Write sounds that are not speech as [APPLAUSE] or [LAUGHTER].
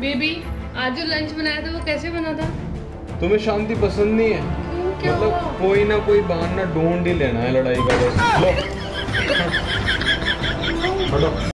Baby आज जो lunch बनाया था वो कैसे बना था? तुम्हें शांति पसंद नहीं है? क्यों मतलब हुआ? कोई ना कोई बहाना ढूंढ ही लेना है लड़ाई का बस। लो। [LAUGHS]